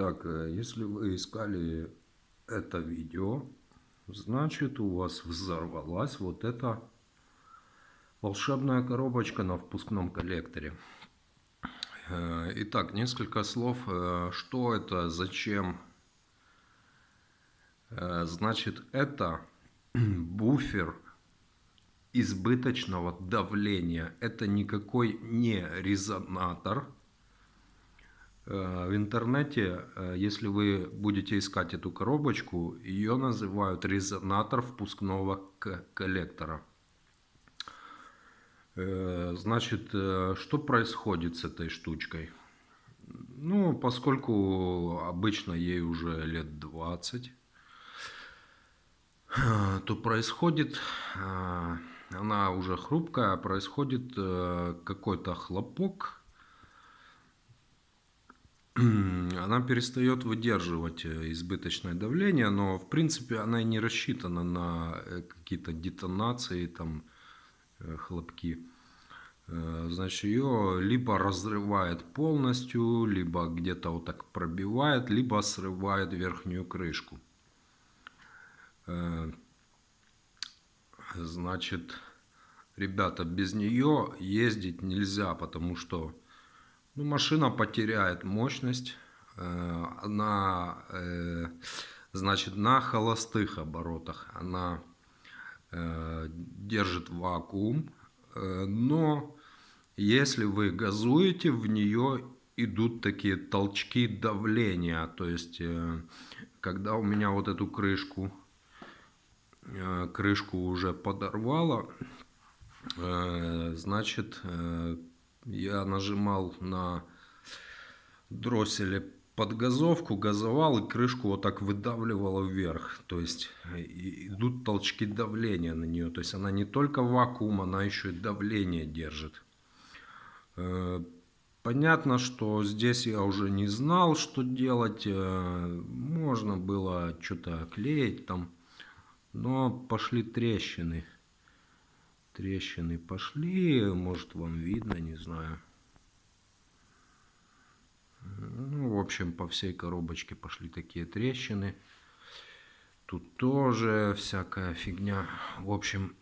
Итак, э, если вы искали это видео, значит у вас взорвалась вот эта волшебная коробочка на впускном коллекторе. Э, итак, несколько слов, э, что это, зачем. Значит, это буфер избыточного давления. Это никакой не резонатор в интернете, э, если вы будете искать эту коробочку, ее называют резонатор впускного коллектора. Э, значит, что происходит с этой штучкой? Ну, поскольку обычно ей уже лет 20, то происходит, она уже хрупкая, происходит какой-то хлопок, она перестает выдерживать э, избыточное давление, но в принципе она и не рассчитана на э, какие-то детонации, там, э, хлопки. Значит, ее либо разрывает полностью, либо где-то вот так пробивает, либо срывает верхнюю крышку. Значит, ребята, без нее ездить нельзя, потому что ну, машина потеряет мощность. Э, она, э, значит, на холостых оборотах она э, держит вакуум. Но если вы газуете, в нее идут такие толчки давления. То есть, когда у меня вот эту крышку, крышку уже подорвало, значит, я нажимал на дросселе подгазовку, газовал и крышку вот так выдавливало вверх. То есть идут толчки давления на нее. То есть она не только вакуум, она еще и давление держит. Э, понятно, что здесь я уже не знал, что делать. Э, можно было что-то клеить там. Но пошли трещины трещины пошли, может вам видно, не знаю. Ну, в общем, по всей коробочке пошли такие трещины. Тут тоже всякая фигня. В общем,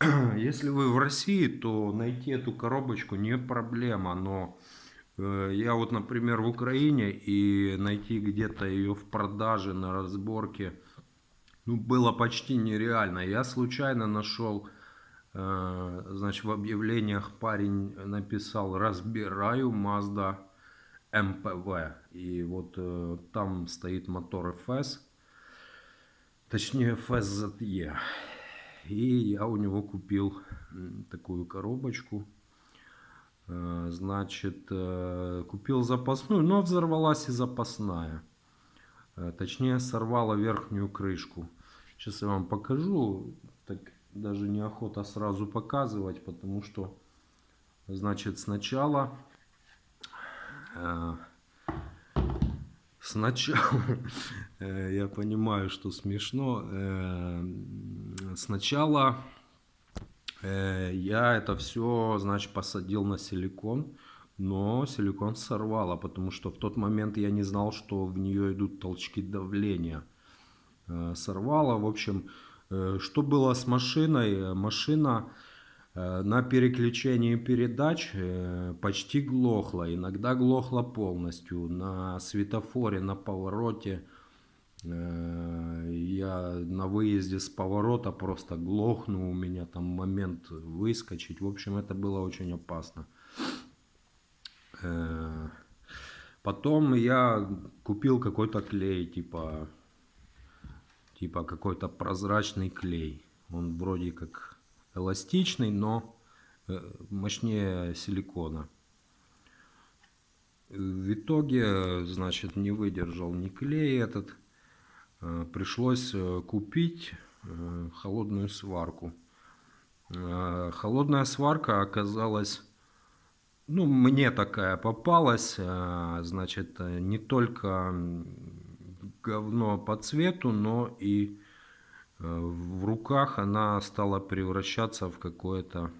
если вы в России, то найти эту коробочку не проблема. Но э, я вот, например, в Украине и найти где-то ее в продаже на разборке ну, было почти нереально. Я случайно нашел значит, в объявлениях парень написал «Разбираю Mazda MPV». И вот э, там стоит мотор FS, точнее FSZE. И я у него купил такую коробочку. Э, значит, купил запасную, но взорвалась и запасная. Точнее, сорвала верхнюю крышку. Сейчас я вам покажу. Даже неохота сразу показывать, потому что, значит, сначала... Э, сначала, э, я понимаю, что смешно, э, сначала э, я это все, значит, посадил на силикон, но силикон сорвало, потому что в тот момент я не знал, что в нее идут толчки давления. Э, сорвало, в общем, что было с машиной? Машина э, на переключении передач э, почти глохла, иногда глохла полностью. На светофоре, на повороте, я на выезде с поворота просто глохну, у меня там момент выскочить. В общем, это было очень опасно. Потом я купил какой-то клей, типа типа какой-то прозрачный клей. Он вроде как эластичный, но э, мощнее силикона. В итоге, значит, не выдержал ни клей этот. Э, пришлось э, купить холодную сварку. Холодная сварка оказалась, ну, мне такая попалась, значит, не только говно по цвету, но и э, в руках она стала превращаться в какое-то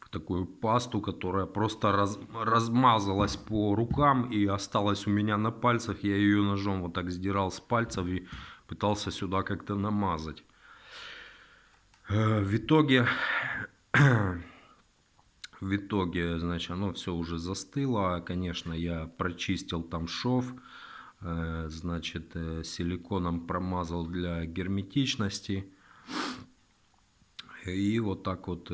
в такую пасту, которая просто раз, размазалась по рукам и осталась у меня на пальцах. Я ее ножом вот так сдирал с пальцев и пытался сюда как-то намазать. Э, в итоге, в итоге, значит, оно все уже застыло. Конечно, я прочистил там шов, значит, э, силиконом промазал для герметичности. И вот так вот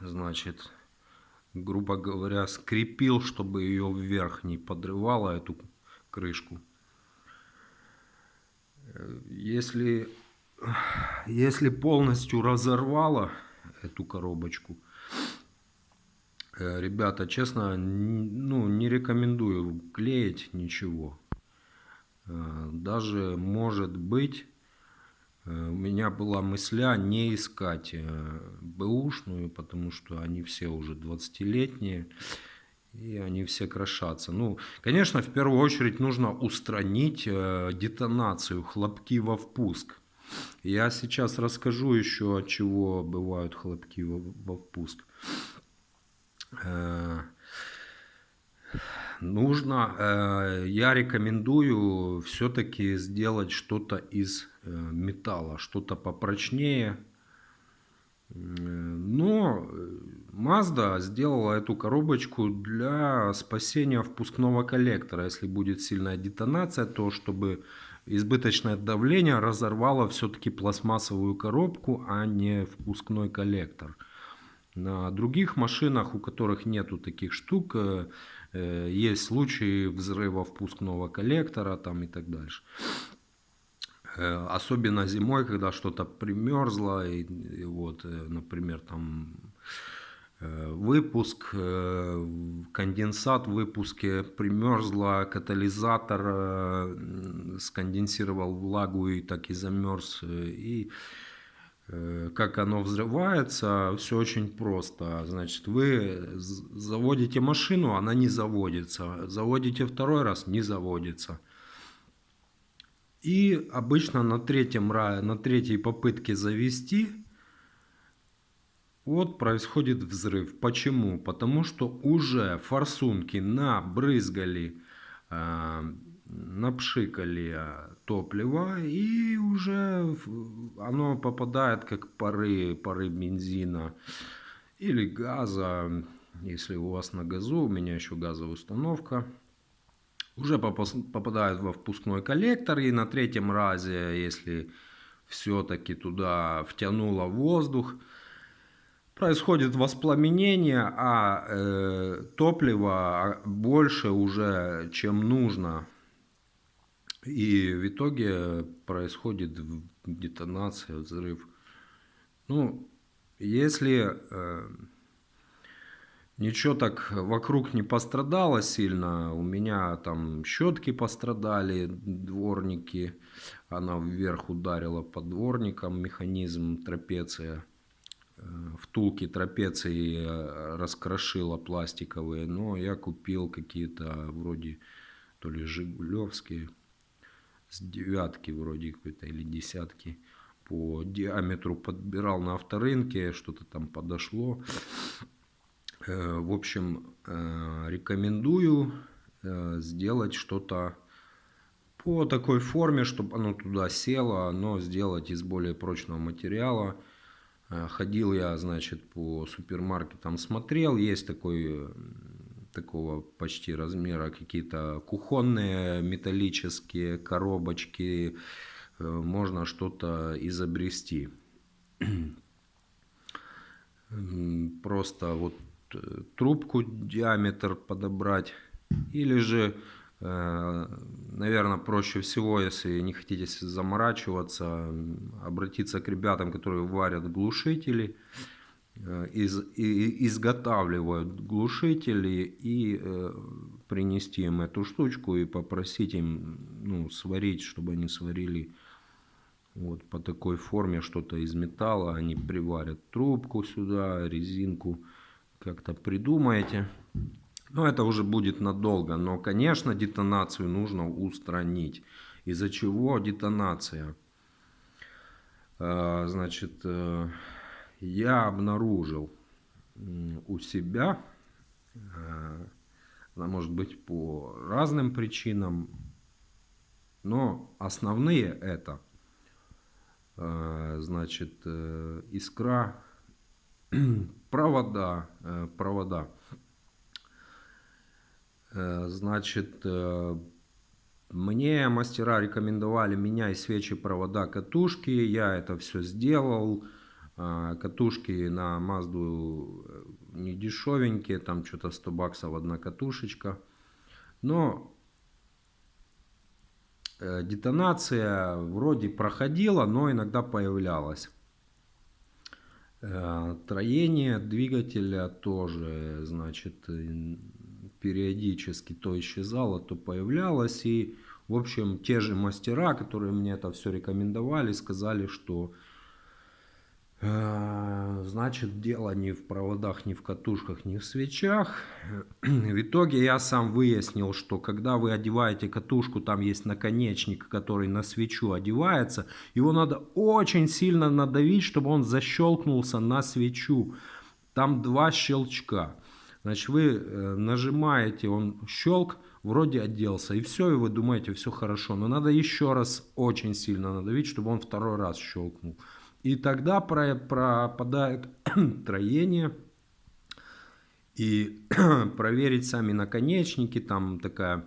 значит, грубо говоря, скрепил, чтобы ее вверх не подрывало, эту крышку. Если, если полностью разорвало эту коробочку, э, ребята, честно, ну, не рекомендую клеить ничего. Э, даже может быть Э, у меня была мысля не искать э, бэушную, потому что они все уже 20-летние, и они все крошатся. Ну, конечно, в первую очередь нужно устранить э, детонацию, хлопки во впуск. Я сейчас расскажу еще, от чего бывают хлопки во впуск нужно, э, я рекомендую все-таки сделать что-то из э, металла, что-то попрочнее. Но Mazda сделала эту коробочку для спасения впускного коллектора. Если будет сильная детонация, то чтобы избыточное давление разорвало все-таки пластмассовую коробку, а не впускной коллектор. На других машинах, у которых нету таких штук, э, Э, есть случаи взрыва впускного коллектора там и так дальше. Э, особенно зимой, когда что-то примерзло, и, и вот, например, там выпуск, конденсат в выпуске примерзло, катализатор сконденсировал влагу и так и замерз. И как оно взрывается, все очень просто. Значит, вы заводите машину, она не заводится. Заводите второй раз, не заводится. И обычно на, третьем, на третьей попытке завести, вот происходит взрыв. Почему? Потому что уже форсунки набрызгали э, напшикали топливо и уже оно попадает как пары, пары бензина или газа. Если у вас на газу, у меня еще газовая установка. Уже попадает во впускной коллектор и на третьем разе, если все-таки туда втянуло воздух, происходит воспламенение, а э, топлива больше уже, чем нужно и в итоге происходит детонация, взрыв. Ну, если э, ничего так вокруг не пострадало сильно, у меня там щетки пострадали, дворники, она вверх ударила по дворникам, механизм трапеция, э, втулки трапеции э, раскрошила пластиковые, но я купил какие-то вроде то ли жигулевские, с девятки вроде какой-то или десятки по диаметру подбирал на авторынке, что-то там подошло. Э, в общем, э, рекомендую э, сделать что-то по такой форме, чтобы оно туда село, но сделать из более прочного материала. Ходил я, значит, по супермаркетам, смотрел, есть такой такого почти размера какие-то кухонные металлические коробочки, э, можно что-то изобрести. Просто вот э, трубку диаметр подобрать или же э, наверное, проще всего, если не хотите заморачиваться, обратиться к ребятам, которые варят глушители. Э, из, и, изготавливают глушители и э, принести им эту штучку и попросить им ну, сварить, чтобы они сварили вот по такой форме что-то из металла. Они приварят трубку сюда, резинку, как-то придумаете. Но это уже будет надолго. Но, конечно, детонацию нужно устранить. Из-за чего детонация? Э, значит, я обнаружил у себя, э, может быть по разным причинам, но основные это, э, значит, э, искра, провода, провода. Значит, мне мастера рекомендовали менять свечи, провода, катушки. Я это все сделал. А, катушки на Мазду э, не дешевенькие, там что-то 100 баксов одна катушечка. Но э, детонация вроде проходила, но иногда появлялась. Э, троение двигателя тоже, значит, периодически то исчезало, то появлялось. И, в общем, те же мастера, которые мне это все рекомендовали, сказали, что значит, дело не в проводах, не в катушках, не в свечах. В итоге я сам выяснил, что когда вы одеваете катушку, там есть наконечник, который на свечу одевается. Его надо очень сильно надавить, чтобы он защелкнулся на свечу. Там два щелчка. Значит, вы э, нажимаете, он щелк, вроде оделся, и все, и вы думаете, все хорошо. Но надо еще раз очень сильно надавить, чтобы он второй раз щелкнул. И тогда пропадает троение. И проверить сами наконечники, там такая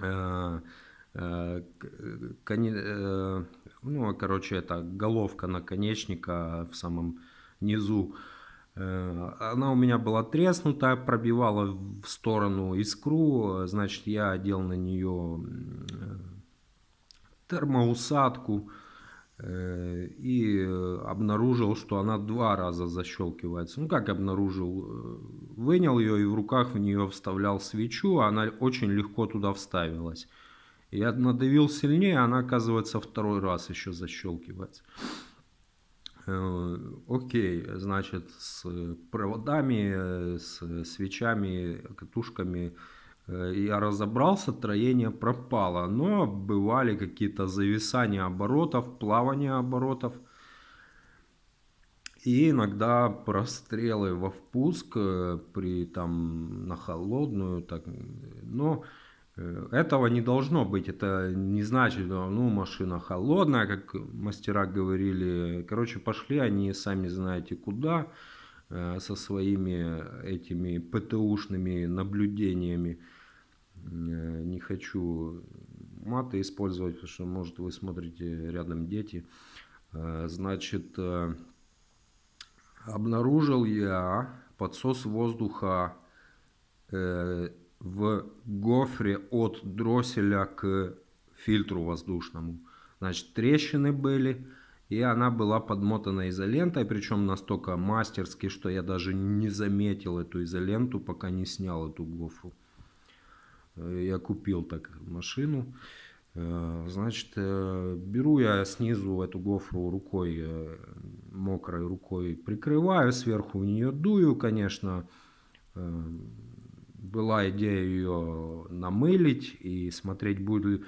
э, э, э, ну, короче, это головка наконечника в самом низу. Э, она у меня была треснутая, пробивала в сторону искру, значит, я одел на нее э, термоусадку. Э, и обнаружил, что она два раза защелкивается. Ну как обнаружил? Э, вынял ее и в руках в нее вставлял свечу, а она очень легко туда вставилась. Я надавил сильнее, она оказывается второй раз еще защелкивается. Э, окей, значит, с проводами, с свечами, катушками Э, я разобрался, троение пропало. Но бывали какие-то зависания оборотов, плавания оборотов. И иногда прострелы во впуск э, при там на холодную. Так, но э, этого не должно быть. Это не значит, ну машина холодная, как мастера говорили. Короче, пошли они сами знаете куда со своими этими ПТУшными наблюдениями. Э, не хочу маты использовать, потому что, может, вы смотрите рядом дети. Э, значит, э, обнаружил я подсос воздуха в гофре от дросселя к фильтру воздушному. Значит, трещины были, и она была подмотана изолентой, причем настолько мастерски, что я даже не заметил эту изоленту, пока не снял эту гофру. Э, я купил так машину. Э, значит, э, беру я снизу эту гофру рукой, мокрой рукой прикрываю, сверху в нее дую, конечно. Была идея ее намылить и смотреть, будут ли,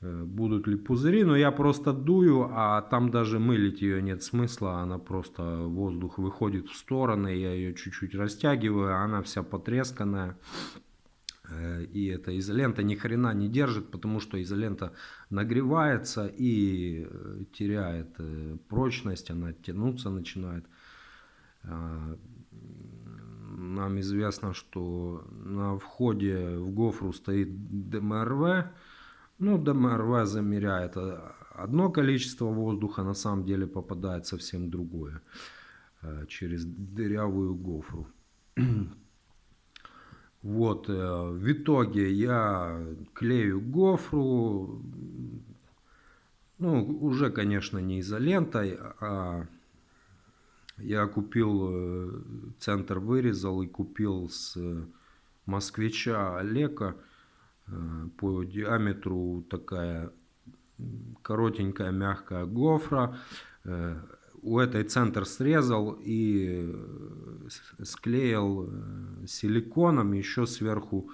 будут ли пузыри, но я просто дую, а там даже мылить ее нет смысла, она просто, воздух выходит в стороны, я ее чуть-чуть растягиваю, она вся потресканная. Э, и эта изолента ни хрена не держит, потому что изолента нагревается и э, теряет э, прочность, она тянуться начинает. Нам известно, что на входе в гофру стоит ДМРВ. Ну, ДМРВ замеряет одно количество воздуха, на самом деле попадает совсем другое через дырявую гофру. Вот, э, в итоге я клею гофру, ну, уже, конечно, не изолентой, а я купил, э, центр вырезал и купил с москвича Олега э, по диаметру такая коротенькая мягкая гофра у этой центр срезал и э, склеил э, силиконом, еще сверху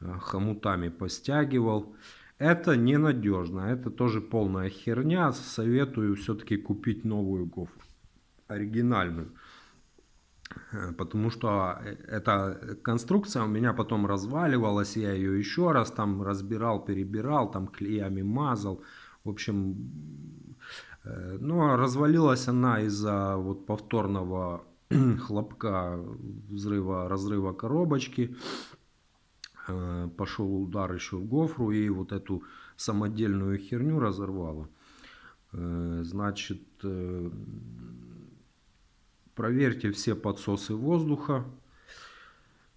э, хомутами постягивал. Это ненадежно, это тоже полная херня. Советую все-таки купить новую гофру. оригинальную. Потому что эта конструкция у меня потом разваливалась, я ее еще раз там разбирал, перебирал, там клеями мазал. В общем, но развалилась она из-за вот повторного хлопка взрыва, разрыва коробочки. Пошел удар еще в гофру и вот эту самодельную херню разорвало. Значит, Проверьте все подсосы воздуха.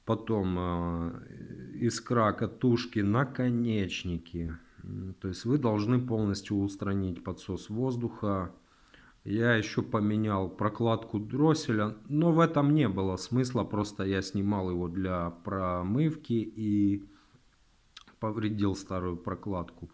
Потом э, искра катушки, наконечники. То есть вы должны полностью устранить подсос воздуха. Я еще поменял прокладку дросселя, но в этом не было смысла. Просто я снимал его для промывки и повредил старую прокладку.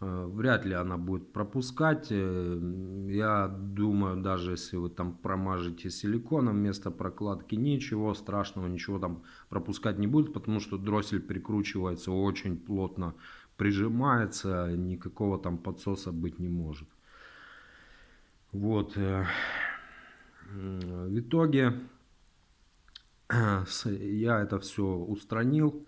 Э, вряд ли она будет пропускать. Э, я думаю, даже если вы там промажете силиконом вместо прокладки, ничего страшного, ничего там пропускать не будет, потому что дроссель прикручивается очень плотно, прижимается, никакого там подсоса быть не может. Вот. Э, в итоге я это все устранил.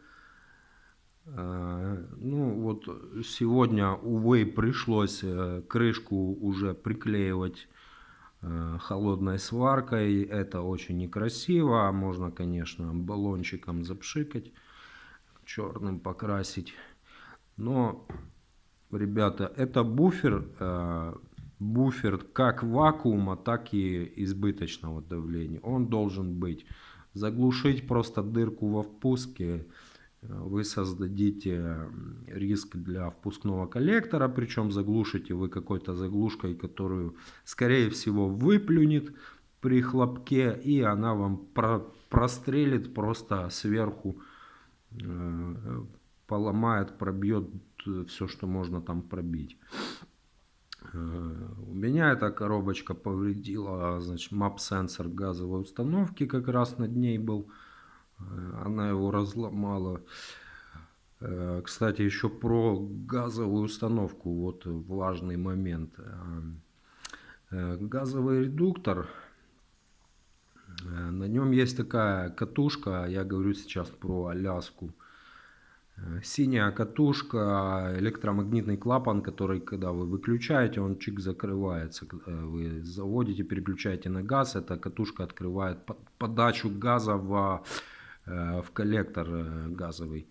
Э, ну вот сегодня, увы, пришлось э, крышку уже приклеивать холодной сваркой. Это очень некрасиво. Можно, конечно, баллончиком запшикать, черным покрасить. Но, ребята, это буфер, буфер как вакуума, так и избыточного давления. Он должен быть. Заглушить просто дырку во впуске – вы создадите риск для впускного коллектора, причем заглушите вы какой-то заглушкой, которую, скорее всего, выплюнет при хлопке, и она вам про прострелит просто сверху, э, поломает, пробьет все, что можно там пробить. Э, у меня эта коробочка повредила, значит, мап-сенсор газовой установки как раз над ней был. Э, она его разломала. Э, кстати, еще про газовую установку, вот важный момент. Э, газовый редуктор, на нем есть такая катушка, я говорю сейчас про Аляску. Синяя катушка, электромагнитный клапан, который, когда вы выключаете, он чик закрывается. Вы заводите, переключаете на газ, эта катушка открывает подачу газа в Э, в коллектор э, газовый.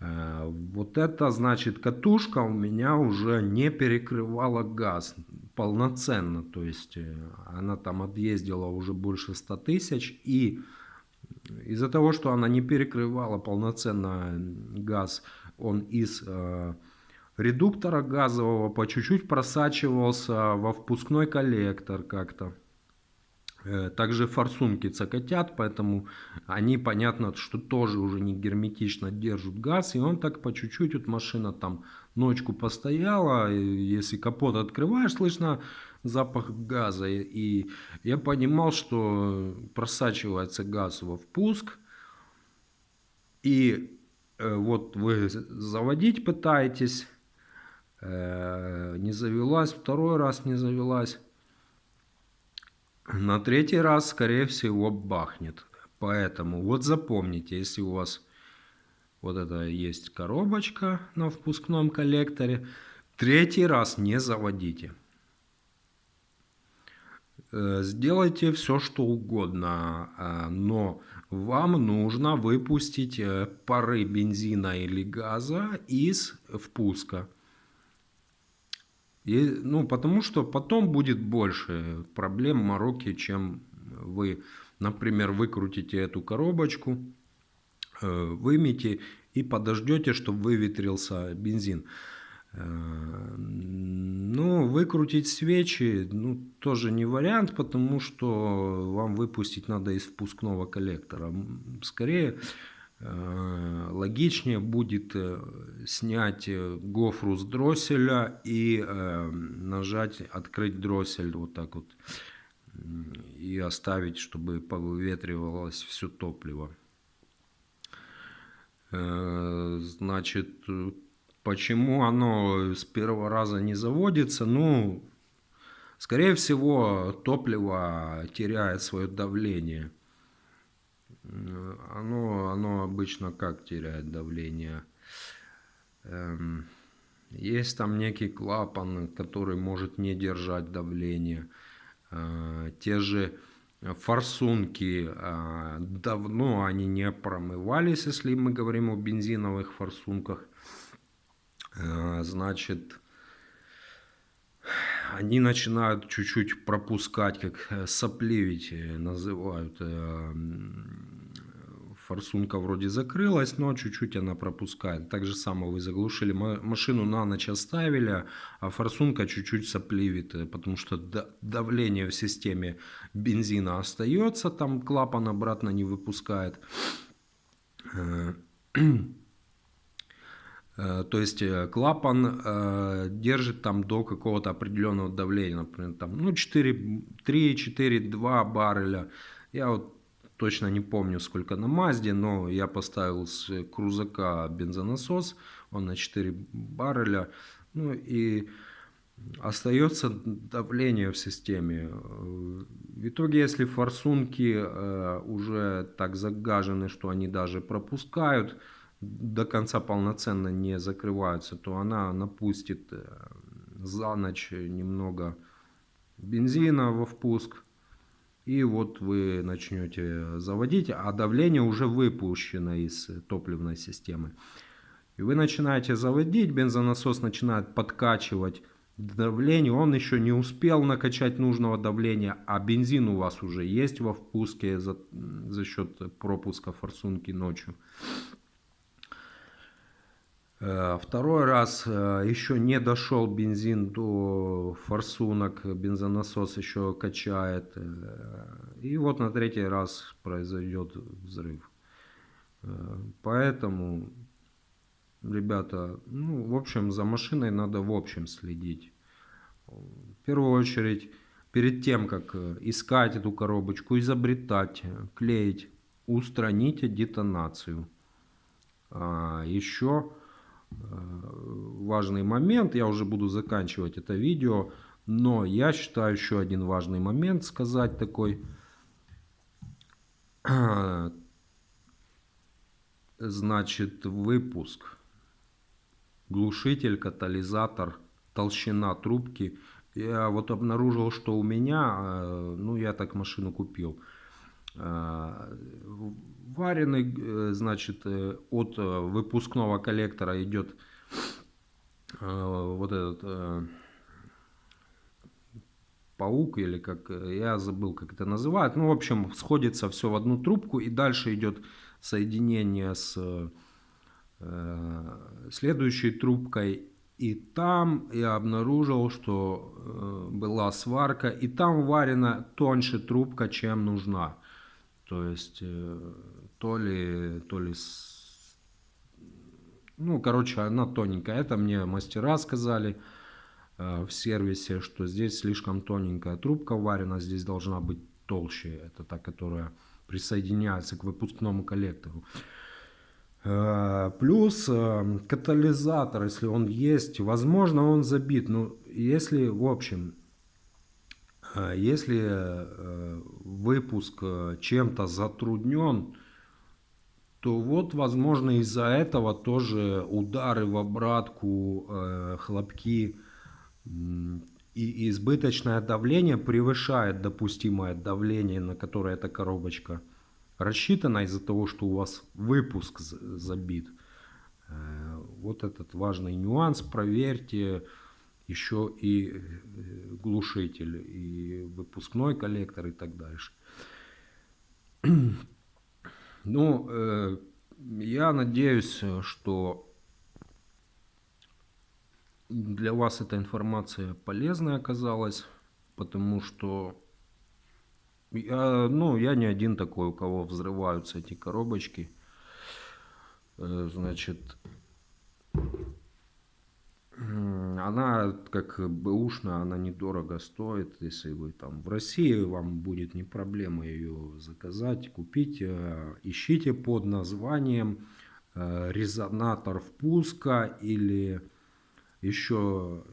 Э, вот это значит катушка у меня уже не перекрывала газ полноценно. То есть она там объездила уже больше 100 тысяч. И из-за того, что она не перекрывала полноценно газ, он из редуктора газового по чуть-чуть просачивался во впускной коллектор как-то. Э, также форсунки цокотят, поэтому они, понятно, что тоже уже не герметично держат газ. И он так по чуть-чуть, вот машина там ночку постояла, если капот открываешь, слышно запах газа. И я понимал, что просачивается газ во впуск. И э, вот вы заводить пытаетесь, э, не завелась, второй раз не завелась. На третий раз, скорее всего, бахнет. Поэтому вот запомните, если у вас вот это есть коробочка на впускном коллекторе, третий раз не заводите. Э, сделайте все, что угодно, э, но вам нужно выпустить э, пары бензина или газа из впуска. И, ну, потому что потом будет больше проблем, мороки, чем вы, например, выкрутите эту коробочку, вымите и подождете, чтобы выветрился бензин. Э, ну, выкрутить свечи, ну, тоже не вариант, потому что вам выпустить надо из впускного коллектора. Скорее, Э, логичнее будет э, снять э, гофру с дросселя и нажать открыть дроссель вот так вот и оставить, чтобы повыветривалось все топливо. Значит, почему оно с первого раза не заводится? Ну, Скорее всего, топливо теряет свое давление. Оно, оно обычно как теряет давление? Эм, есть там некий клапан, который может не держать давление. Э, те же форсунки э, давно они не промывались, если мы говорим о бензиновых форсунках. Э, значит, они начинают чуть-чуть пропускать, как сопливить называют форсунка вроде закрылась, но чуть-чуть она пропускает. Так же самое вы заглушили машину на ночь оставили, а форсунка чуть-чуть сопливит, э, потому что давление в системе бензина остается, там клапан обратно не выпускает. Э, э, то есть клапан держит там до какого-то определенного давления, например, там, ну 4, 3, 4, 2 барреля. Я вот точно не помню сколько на Мазде, но я поставил с крузака бензонасос, он на 4 барреля, ну и остается давление в системе. В итоге, если форсунки э, уже так загажены, что они даже пропускают, до конца полноценно не закрываются, то она напустит э, за ночь немного бензина во впуск, и вот вы начнете заводить, а давление уже выпущено из топливной системы. И вы начинаете заводить, бензонасос начинает подкачивать давление, он еще не успел накачать нужного давления, а бензин у вас уже есть во впуске за, за счет пропуска форсунки ночью. Э, второй раз э, еще не дошел бензин до форсунок, бензонасос еще качает. Э, и вот на третий раз произойдет взрыв. Поэтому, ребята, ну, в общем, за машиной надо в общем следить. В первую очередь, перед тем, как искать эту коробочку, изобретать, клеить, устраните детонацию. А еще важный момент. Я уже буду заканчивать это видео. Но я считаю еще один важный момент сказать такой. Значит, выпуск. Глушитель, катализатор, толщина трубки. Я вот обнаружил, что у меня, э, ну я так машину купил, э, вареный, э, значит, от выпускного коллектора идет вот этот паук или как я забыл как это называют. Ну в общем сходится все в одну трубку и дальше идет соединение с э, следующей трубкой. И там я обнаружил что э, была сварка и там варена тоньше трубка чем нужна то есть э, то ли то ли ну, короче, она тоненькая. Это мне мастера сказали э, в сервисе, что здесь слишком тоненькая трубка варена, здесь должна быть толще. Это та, которая присоединяется к выпускному коллектору. Э, плюс катализатор, если он есть, возможно он забит. Но ну, если, в общем, если э, выпуск э, чем-то затруднен, то вот, возможно, из-за этого тоже удары в обратку, э, хлопки и избыточное давление превышает допустимое давление, на которое эта коробочка рассчитана из-за того, что у вас выпуск забит. Вот этот важный нюанс проверьте еще и э, глушитель, и выпускной коллектор и так дальше. Ну, э, я надеюсь, что для вас эта информация полезная оказалась, потому что я, ну, я не один такой, у кого взрываются эти коробочки. Э, значит, она как бэушная, она недорого стоит. Если вы там в России, вам будет не проблема ее заказать, купить. Э, ищите под названием э, резонатор впуска или Еще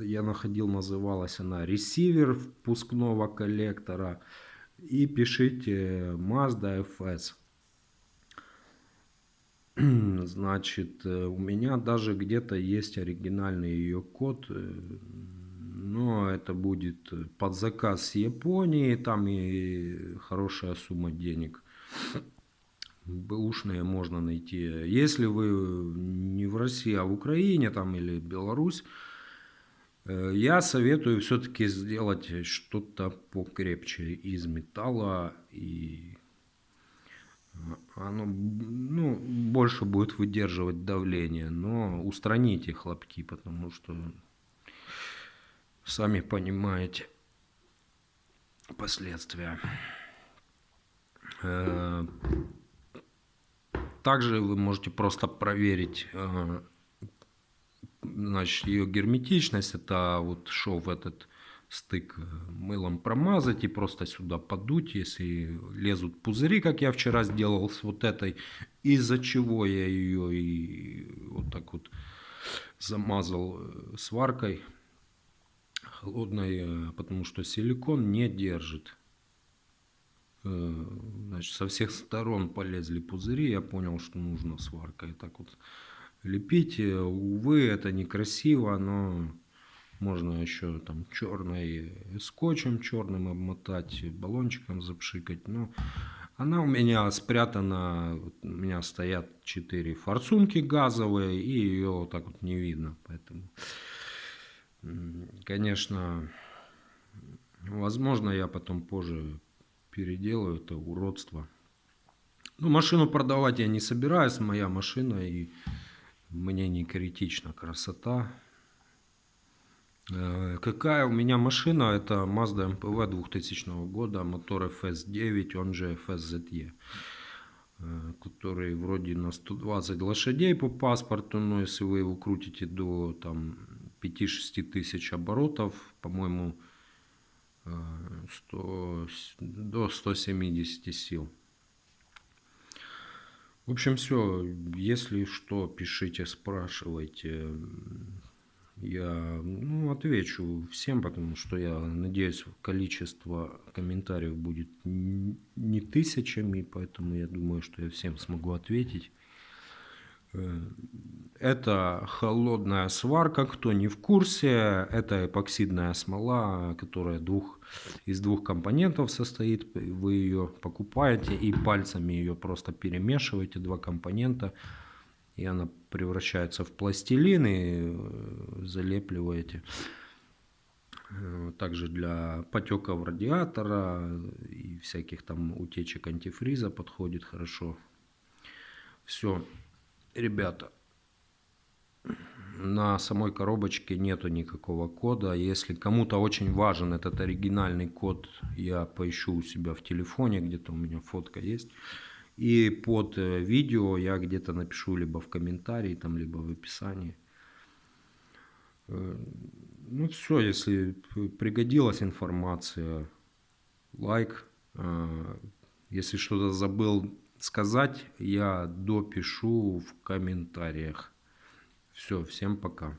я находил, называлась она ресивер впускного коллектора. И пишите Mazda FS. Значит, э, у меня даже где-то есть оригинальный ее код, э, но это будет под заказ с Японии, там и хорошая сумма денег. Бэушные можно найти. Если вы не в России, а в Украине там или Беларусь, э, я советую все-таки сделать что-то покрепче из металла и оно ну, больше будет выдерживать давление, но устраните хлопки, потому что сами понимаете последствия. Э, также вы можете просто проверить э, значит, ее герметичность. Это вот шов этот стык э, мылом промазать и просто сюда подуть, если лезут пузыри, как я вчера сделал с вот этой, из-за чего я ее и вот так вот замазал э, сваркой холодной, э, потому что силикон не держит. Значит, со всех сторон полезли пузыри, я понял, что нужно сваркой так вот лепить. Увы, это некрасиво, но можно еще там черной скотчем черным обмотать, баллончиком запшикать. Но она у меня спрятана, у меня стоят 4 форсунки газовые, и ее вот так вот не видно. Поэтому, конечно, возможно, я потом позже переделаю это уродство. Ну, машину продавать я не собираюсь, моя машина, и мне не критична красота. Э, какая у меня машина? Это Mazda MPV 2000 года, мотор FS9, он же FSZE, э, который вроде на 120 лошадей по паспорту, но если вы его крутите до там 5-6 тысяч оборотов, по-моему, 100, э, до 170 сил. В общем, все. Если что, пишите, спрашивайте я ну, отвечу всем, потому что я надеюсь, количество комментариев будет не тысячами, поэтому я думаю, что я всем смогу ответить. Э, это холодная сварка, кто не в курсе, это эпоксидная смола, которая двух, из двух компонентов состоит. Вы ее покупаете и пальцами ее просто перемешиваете, два компонента – и она превращается в пластилин и э, залепливаете. Э, также для потеков радиатора и всяких там утечек антифриза подходит хорошо. Все, ребята, на самой коробочке нету никакого кода. Если кому-то очень важен этот оригинальный код, я поищу у себя в телефоне, где-то у меня фотка есть. И под э, видео я где-то напишу либо в комментарии, там, либо в описании. Э, ну все, если пригодилась информация, лайк. Э, если что-то забыл сказать, я допишу в комментариях. Все, всем пока.